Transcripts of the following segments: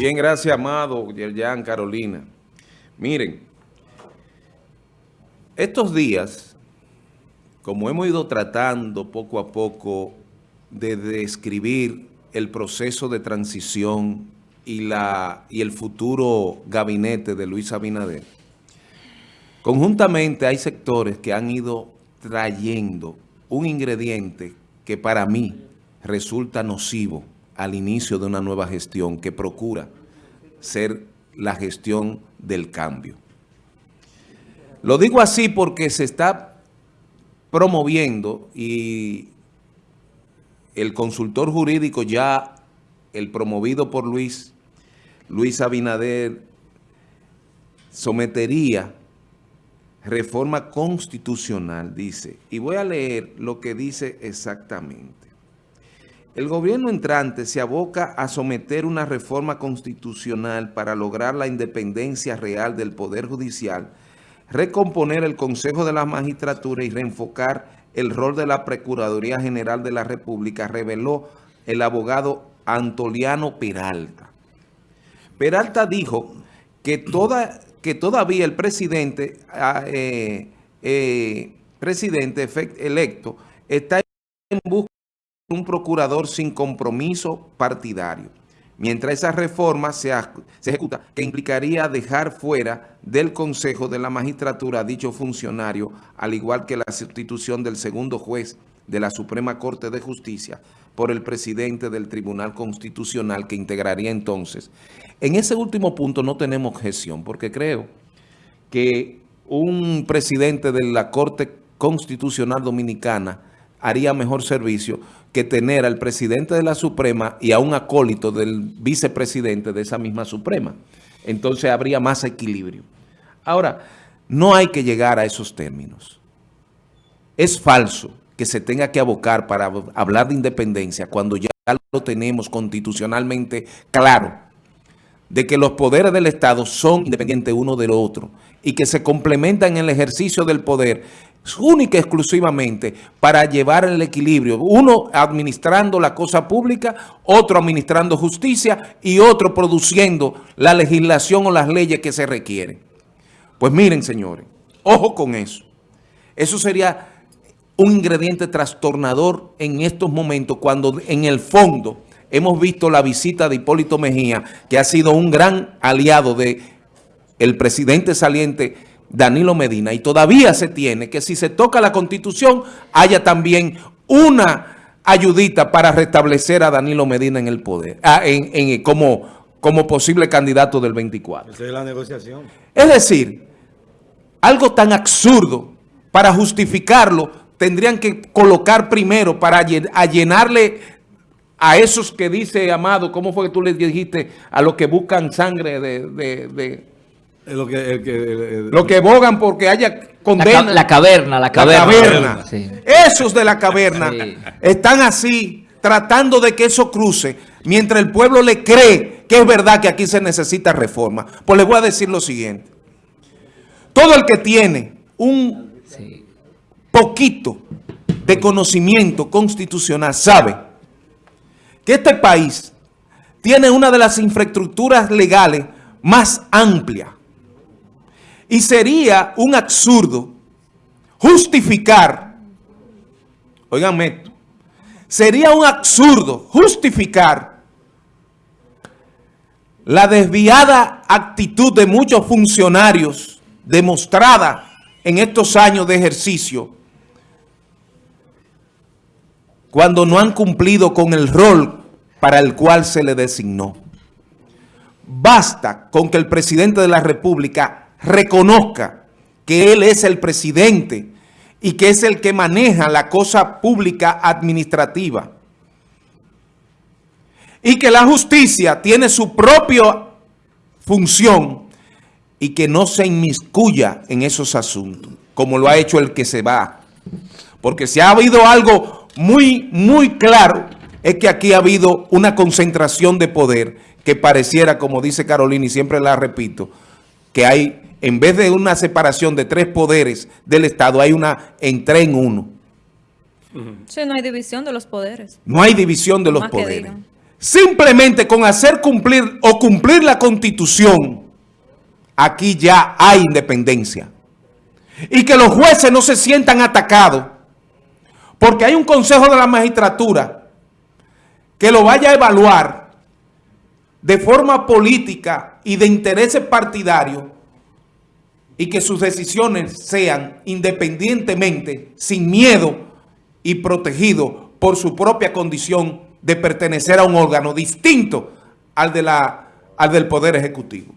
Bien, gracias, Amado, Yerjan, Carolina. Miren, estos días, como hemos ido tratando poco a poco de describir el proceso de transición y, la, y el futuro gabinete de Luis Abinader, conjuntamente hay sectores que han ido trayendo un ingrediente que para mí resulta nocivo al inicio de una nueva gestión que procura ser la gestión del cambio. Lo digo así porque se está promoviendo y el consultor jurídico ya, el promovido por Luis, Luis Abinader, sometería reforma constitucional, dice, y voy a leer lo que dice exactamente. El gobierno entrante se aboca a someter una reforma constitucional para lograr la independencia real del Poder Judicial, recomponer el Consejo de la Magistratura y reenfocar el rol de la Procuraduría General de la República, reveló el abogado Antoliano Peralta. Peralta dijo que, toda, que todavía el presidente, ah, eh, eh, presidente electo está en busca un procurador sin compromiso partidario. Mientras esa reforma se, ejecuta, que implicaría dejar fuera del Consejo de la Magistratura a dicho funcionario, al igual que la sustitución del segundo juez de la Suprema Corte de Justicia por el presidente del Tribunal Constitucional que integraría entonces. En ese último punto no tenemos gestión, porque creo que un presidente de la Corte Constitucional Dominicana haría mejor servicio que tener al presidente de la Suprema y a un acólito del vicepresidente de esa misma Suprema. Entonces habría más equilibrio. Ahora, no hay que llegar a esos términos. Es falso que se tenga que abocar para hablar de independencia cuando ya lo tenemos constitucionalmente claro de que los poderes del Estado son independientes uno del otro y que se complementan en el ejercicio del poder única y exclusivamente para llevar el equilibrio. Uno administrando la cosa pública, otro administrando justicia y otro produciendo la legislación o las leyes que se requieren. Pues miren, señores, ojo con eso. Eso sería un ingrediente trastornador en estos momentos cuando en el fondo hemos visto la visita de Hipólito Mejía, que ha sido un gran aliado de el presidente saliente Danilo Medina, y todavía se tiene que si se toca la Constitución, haya también una ayudita para restablecer a Danilo Medina en el poder, ah, en, como, como posible candidato del 24. Esa es la negociación. Es decir, algo tan absurdo, para justificarlo, tendrían que colocar primero para llenarle a esos que dice Amado, ¿cómo fue que tú le dijiste? A los que buscan sangre de lo que, lo que bogan porque haya condena. La, caverna, la caverna. Esos de la caverna están así, tratando de que eso cruce, mientras el pueblo le cree que es verdad que aquí se necesita reforma. Pues les voy a decir lo siguiente. Todo el que tiene un poquito de conocimiento constitucional sabe que este país tiene una de las infraestructuras legales más amplias y sería un absurdo justificar, oiganme esto, sería un absurdo justificar la desviada actitud de muchos funcionarios demostrada en estos años de ejercicio cuando no han cumplido con el rol para el cual se le designó. Basta con que el presidente de la República reconozca que él es el presidente y que es el que maneja la cosa pública administrativa. Y que la justicia tiene su propia función y que no se inmiscuya en esos asuntos, como lo ha hecho el que se va. Porque si ha habido algo muy, muy claro, es que aquí ha habido una concentración de poder que pareciera, como dice Carolina, y siempre la repito, que hay en vez de una separación de tres poderes del Estado, hay una entre en uno. Sí, no hay división de los poderes. No hay división de los poderes. simplemente con hacer cumplir o cumplir la constitución, aquí ya hay independencia. Y que los jueces no se sientan atacados porque hay un consejo de la magistratura que lo vaya a evaluar de forma política y de intereses partidarios y que sus decisiones sean independientemente, sin miedo y protegido por su propia condición de pertenecer a un órgano distinto al, de la, al del Poder Ejecutivo.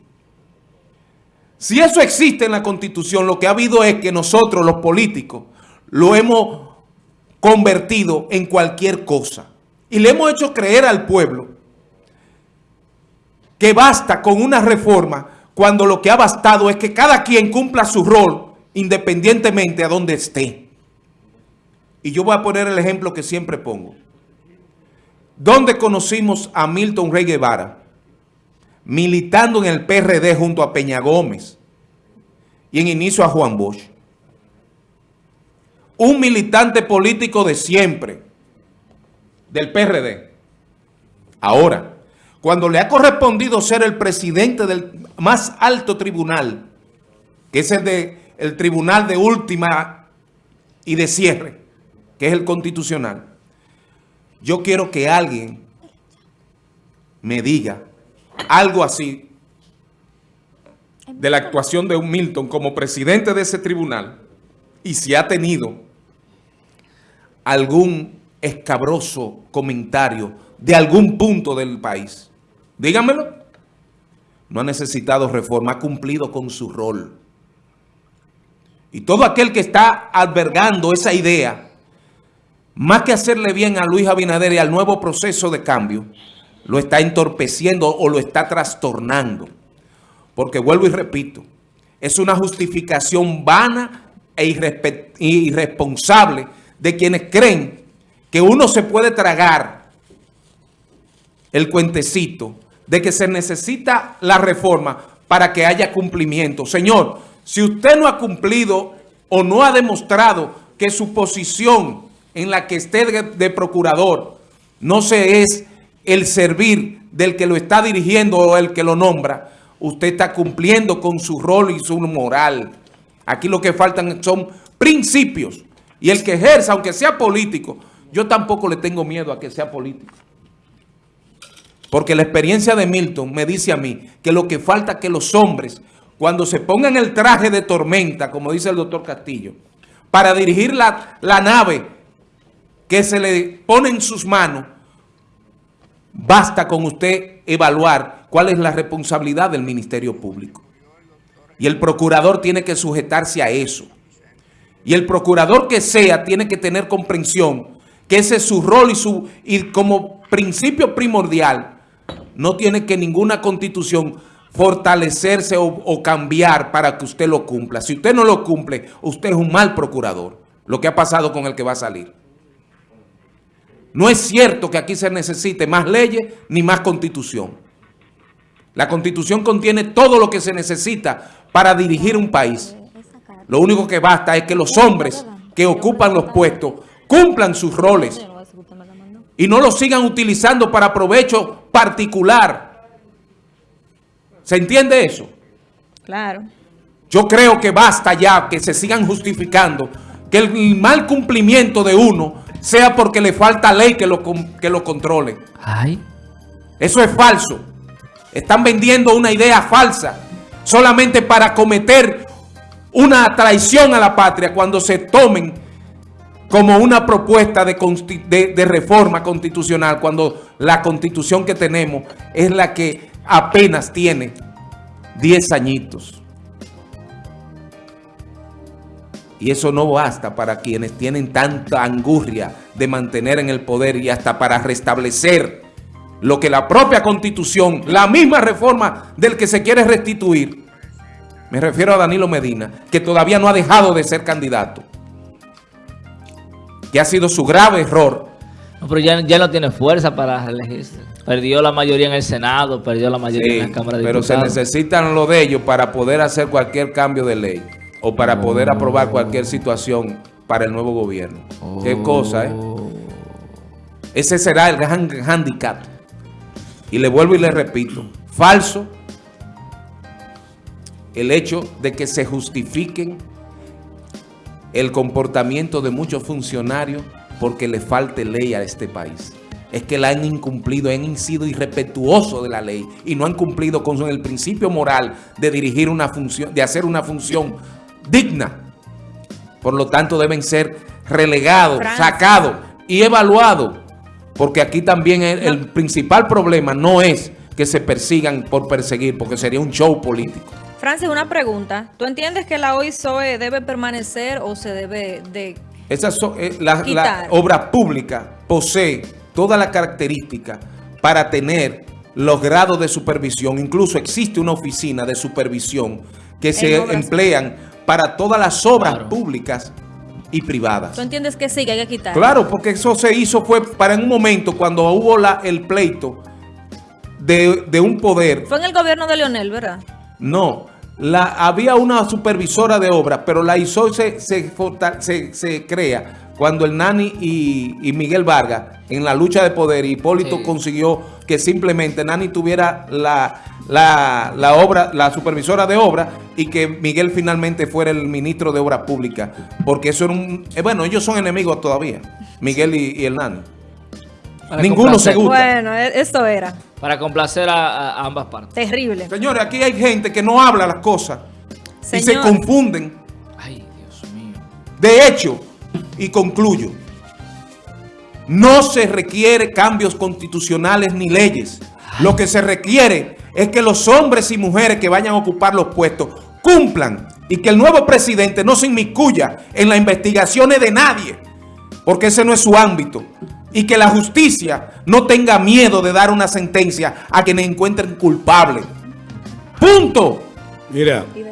Si eso existe en la Constitución, lo que ha habido es que nosotros, los políticos, lo hemos convertido en cualquier cosa. Y le hemos hecho creer al pueblo que basta con una reforma cuando lo que ha bastado es que cada quien cumpla su rol independientemente a donde esté. Y yo voy a poner el ejemplo que siempre pongo. ¿Dónde conocimos a Milton Rey Guevara? Militando en el PRD junto a Peña Gómez y en inicio a Juan Bosch. Un militante político de siempre, del PRD. Ahora, cuando le ha correspondido ser el presidente del más alto tribunal, que es el, de, el tribunal de última y de cierre, que es el constitucional, yo quiero que alguien me diga algo así de la actuación de un Milton como presidente de ese tribunal y si ha tenido algún escabroso comentario de algún punto del país. Díganmelo. No ha necesitado reforma, ha cumplido con su rol. Y todo aquel que está albergando esa idea más que hacerle bien a Luis Abinader y al nuevo proceso de cambio, lo está entorpeciendo o lo está trastornando. Porque vuelvo y repito, es una justificación vana e irresponsable de quienes creen que uno se puede tragar el cuentecito de que se necesita la reforma para que haya cumplimiento. Señor, si usted no ha cumplido o no ha demostrado que su posición en la que esté de, procurador no se es el servir del que lo está dirigiendo o el que lo nombra, usted está cumpliendo con su rol y su moral. Aquí lo que faltan son principios. Y el que ejerza, aunque sea político, yo tampoco le tengo miedo a que sea político. Porque la experiencia de Milton me dice a mí que lo que falta es que los hombres, cuando se pongan el traje de tormenta, como dice el doctor Castillo, para dirigir la, la nave que se le pone en sus manos, basta con usted evaluar cuál es la responsabilidad del Ministerio Público. Y el procurador tiene que sujetarse a eso. Y el procurador que sea tiene que tener comprensión que ese es su rol y, su, y como principio primordial no tiene que ninguna constitución fortalecerse o, cambiar para que usted lo cumpla. Si usted no lo cumple, usted es un mal procurador. Lo que ha pasado con el que va a salir. No es cierto que aquí se necesite más leyes ni más constitución. La constitución contiene todo lo que se necesita para dirigir un país. Lo único que basta es que los hombres que ocupan los puestos cumplan sus roles y no los sigan utilizando para provecho particular. ¿Se entiende eso? Claro. Yo creo que basta ya que se sigan justificando que el mal cumplimiento de uno sea porque le falta ley que lo, que lo controle. Ay. Eso es falso. Están vendiendo una idea falsa solamente para cometer una traición a la patria cuando se tomen como una propuesta de, reforma constitucional cuando la constitución que tenemos es la que apenas tiene 10 añitos. Y eso no basta para quienes tienen tanta angurria de mantener en el poder y hasta para restablecer lo que la propia Constitución, la misma reforma del que se quiere restituir, me refiero a Danilo Medina, que todavía no ha dejado de ser candidato, que ha sido su grave error. No, pero ya, ya no tiene fuerza para elegirse. Perdió la mayoría en el Senado, perdió la mayoría sí, en la Cámara de pero Diputados. Pero se necesitan lo de ellos para poder hacer cualquier cambio de ley o para poder aprobar cualquier situación para el nuevo gobierno. Qué cosa, ¿eh? Ese será el gran handicap Y le vuelvo y le repito, falso el hecho de que se justifiquen el comportamiento de muchos funcionarios porque le falte ley a este país. Es que la han incumplido, han sido irrespetuosos de la ley y no han cumplido con el principio moral de dirigir una función, de hacer una función digna. Por lo tanto, deben ser relegados, sacados y evaluados. Porque aquí también el, el principal problema no es que se persigan por perseguir, porque sería un show político. Francis, una pregunta. ¿Tú entiendes que la OISOE debe permanecer o se debe de Esa so- eh, la, obra pública posee toda la característica para tener los grados de supervisión. Incluso existe una oficina de supervisión que se emplean para todas las obras Claro. públicas y privadas. ¿Tú entiendes que sí, que hay que quitar? Claro, porque eso se hizo fue para en un momento cuando hubo la, el pleito de, de un poder. Fue en el gobierno de Leonel, ¿verdad? No, la, había una supervisora de obras, pero la ISO se, se, forta- se- se crea cuando el Nani y, y Miguel Vargas en la lucha de poder, Hipólito Sí. consiguió que simplemente Nani tuviera la, la, la obra, la supervisora de obra y que Miguel finalmente fuera el ministro de Obras Públicas, porque eso era un... eh, bueno, ellos son enemigos todavía, Miguel y, y el Nani. Para Ninguno complacer- se gusta. Bueno, e- eso era Para complacer a, a ambas partes. terrible. Señores, aquí hay gente que no habla las cosas y se confunden. Ay, Dios mío. De hecho, y concluyo, no se requiere cambios constitucionales ni leyes. Lo que se requiere es que los hombres y mujeres que vayan a ocupar los puestos cumplan y que el nuevo presidente no se inmiscuya en las investigaciones de nadie, porque ese no es su ámbito. Y que la justicia no tenga miedo de dar una sentencia a quienes encuentren culpables. ¡Punto! Mira,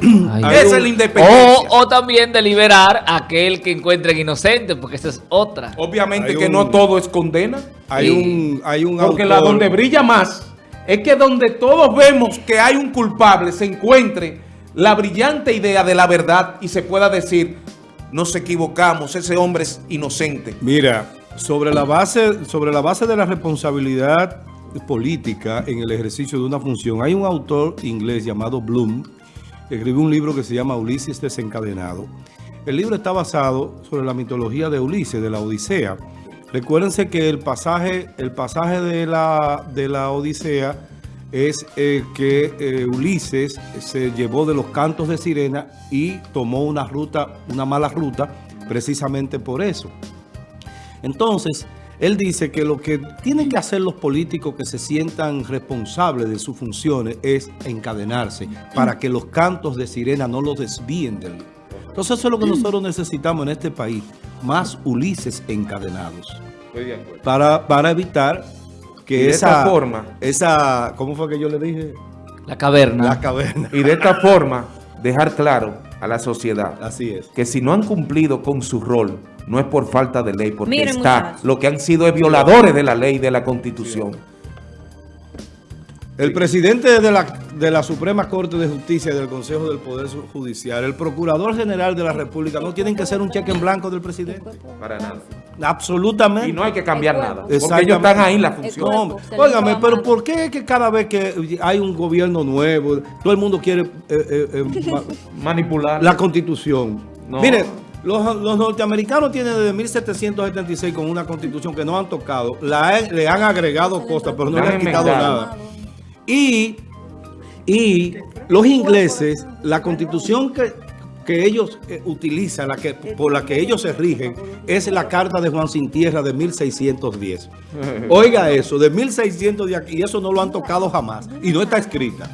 Esa es la independencia. O, o también de liberar a aquel que encuentren inocente, porque esa es otra. Obviamente Hay que un- no todo es condena. hay Sí. un, hay un Porque autor, la donde brilla más es que donde todos vemos que hay un culpable se encuentre la brillante idea de la verdad y se pueda decir, nos equivocamos, ese hombre es inocente. Mira, sobre la base, sobre la base de la responsabilidad política en el ejercicio de una función, hay un autor inglés llamado Bloom, que escribió un libro que se llama Ulises desencadenado. El libro está basado sobre la mitología de Ulises, de la Odisea. Recuérdense que el pasaje, el pasaje de la, de la Odisea es eh, que eh, Ulises se llevó de los cantos de sirena y tomó una ruta, una mala ruta, precisamente por eso. Entonces, él dice que lo que tienen que hacer los políticos que se sientan responsables de sus funciones es encadenarse para que los cantos de sirena no los desvíen del... Entonces eso es lo que nosotros necesitamos en este país, más Ulises encadenados, para, para evitar que Y de esa, esta forma- esa, ¿cómo fue que yo le dije? La caverna. La caverna. Y de esta forma dejar claro a la sociedad Así es. que si no han cumplido con su rol, no es por falta de ley, porque Miren, está, muchachos. lo que han sido es violadores de la ley y de la constitución. El presidente de la, de la Suprema Corte de Justicia y del Consejo del Poder Judicial, el Procurador General de la República, no tienen que ser un cheque en blanco del presidente. Para nada. Absolutamente. Y no hay que cambiar nada, porque ellos están ahí en la función. Cuerpo, Óigame, pero. ¿por qué es que cada vez que hay un gobierno nuevo, todo el mundo quiere eh, eh, eh, ma- Manipular. la constitución? No. Mire, los, los norteamericanos tienen desde 1776 con una constitución que no han tocado, la, le han agregado cosas, pero no le han quitado nada. Y, y los ingleses, la constitución que, que ellos eh, utilizan, la que, por la que ellos se rigen, es la Carta de Juan Sin Tierra de 1610. Oiga eso, de 1610, y eso no lo han tocado jamás, y no está escrita.